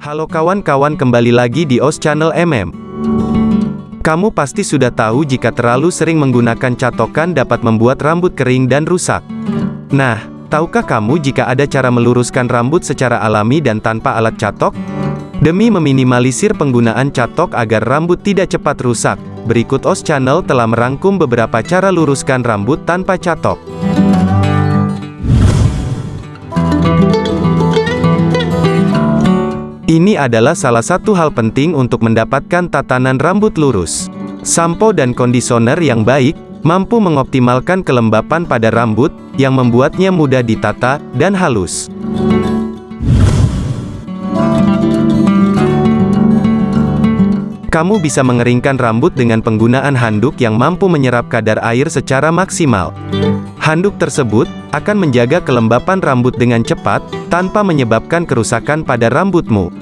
Halo kawan-kawan kembali lagi di OS Channel MM. Kamu pasti sudah tahu jika terlalu sering menggunakan catokan dapat membuat rambut kering dan rusak. Nah, tahukah kamu jika ada cara meluruskan rambut secara alami dan tanpa alat catok? Demi meminimalisir penggunaan catok agar rambut tidak cepat rusak, berikut OS Channel telah merangkum beberapa cara luruskan rambut tanpa catok. Ini adalah salah satu hal penting untuk mendapatkan tatanan rambut lurus. Sampo dan kondisioner yang baik, mampu mengoptimalkan kelembapan pada rambut, yang membuatnya mudah ditata, dan halus. Kamu bisa mengeringkan rambut dengan penggunaan handuk yang mampu menyerap kadar air secara maksimal. Handuk tersebut akan menjaga kelembapan rambut dengan cepat, tanpa menyebabkan kerusakan pada rambutmu.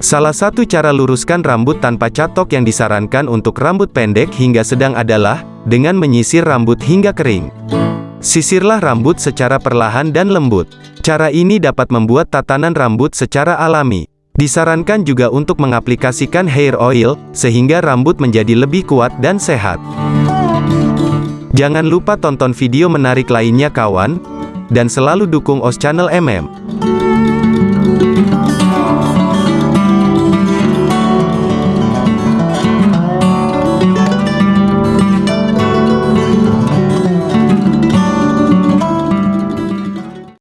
Salah satu cara luruskan rambut tanpa catok yang disarankan untuk rambut pendek hingga sedang adalah, dengan menyisir rambut hingga kering. Sisirlah rambut secara perlahan dan lembut. Cara ini dapat membuat tatanan rambut secara alami. Disarankan juga untuk mengaplikasikan hair oil, sehingga rambut menjadi lebih kuat dan sehat. Jangan lupa tonton video menarik lainnya kawan, dan selalu dukung OS Channel MM.